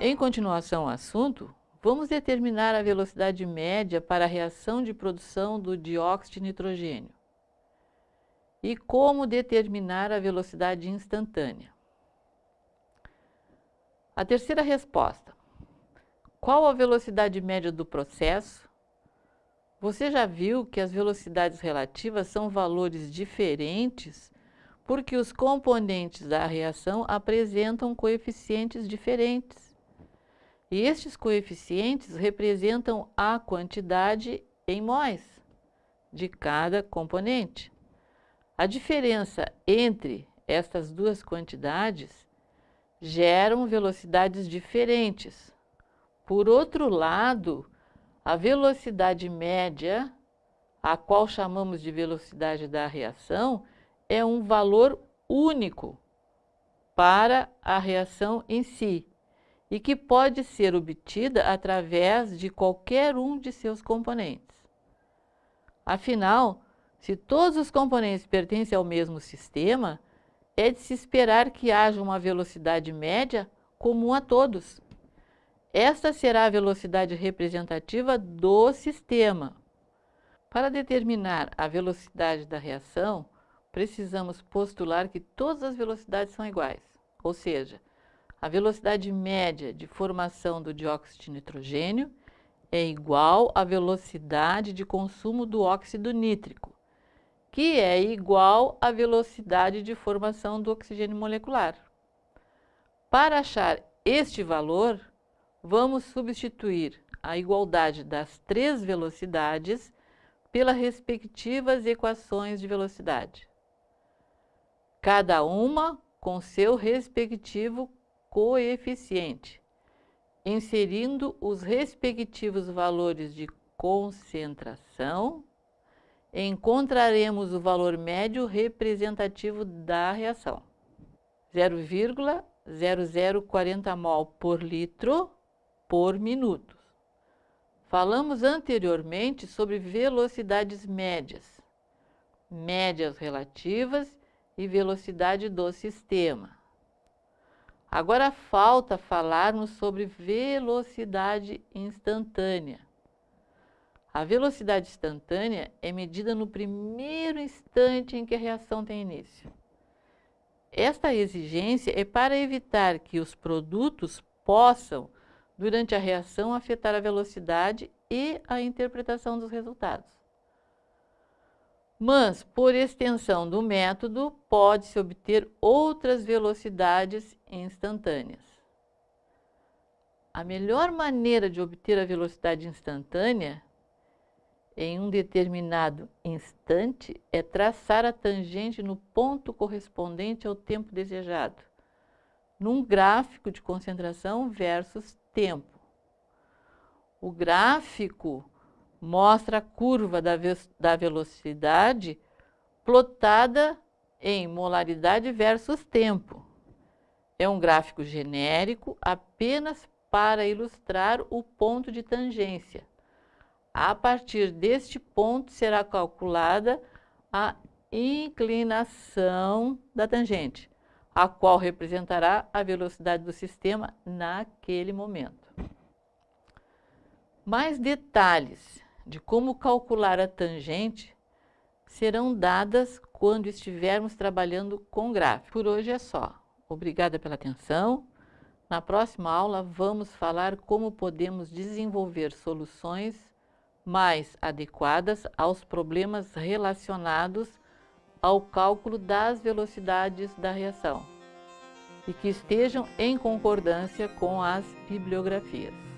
Em continuação ao assunto, vamos determinar a velocidade média para a reação de produção do dióxido de nitrogênio. E como determinar a velocidade instantânea. A terceira resposta. Qual a velocidade média do processo? Você já viu que as velocidades relativas são valores diferentes porque os componentes da reação apresentam coeficientes diferentes. E estes coeficientes representam a quantidade em mols de cada componente. A diferença entre estas duas quantidades geram velocidades diferentes. Por outro lado, a velocidade média, a qual chamamos de velocidade da reação, é um valor único para a reação em si e que pode ser obtida através de qualquer um de seus componentes. Afinal, se todos os componentes pertencem ao mesmo sistema, é de se esperar que haja uma velocidade média comum a todos. Esta será a velocidade representativa do sistema. Para determinar a velocidade da reação, precisamos postular que todas as velocidades são iguais, ou seja, a velocidade média de formação do dióxido de nitrogênio é igual à velocidade de consumo do óxido nítrico, que é igual à velocidade de formação do oxigênio molecular. Para achar este valor, vamos substituir a igualdade das três velocidades pelas respectivas equações de velocidade, cada uma com seu respectivo coeficiente, inserindo os respectivos valores de concentração, encontraremos o valor médio representativo da reação. 0,0040 mol por litro por minuto. Falamos anteriormente sobre velocidades médias, médias relativas e velocidade do sistema. Agora falta falarmos sobre velocidade instantânea. A velocidade instantânea é medida no primeiro instante em que a reação tem início. Esta exigência é para evitar que os produtos possam, durante a reação, afetar a velocidade e a interpretação dos resultados. Mas, por extensão do método, pode-se obter outras velocidades instantâneas. A melhor maneira de obter a velocidade instantânea em um determinado instante é traçar a tangente no ponto correspondente ao tempo desejado, num gráfico de concentração versus tempo. O gráfico mostra a curva da, ve da velocidade plotada em molaridade versus tempo. É um gráfico genérico apenas para ilustrar o ponto de tangência. A partir deste ponto será calculada a inclinação da tangente, a qual representará a velocidade do sistema naquele momento. Mais detalhes de como calcular a tangente serão dadas quando estivermos trabalhando com gráfico. Por hoje é só. Obrigada pela atenção. Na próxima aula vamos falar como podemos desenvolver soluções mais adequadas aos problemas relacionados ao cálculo das velocidades da reação e que estejam em concordância com as bibliografias.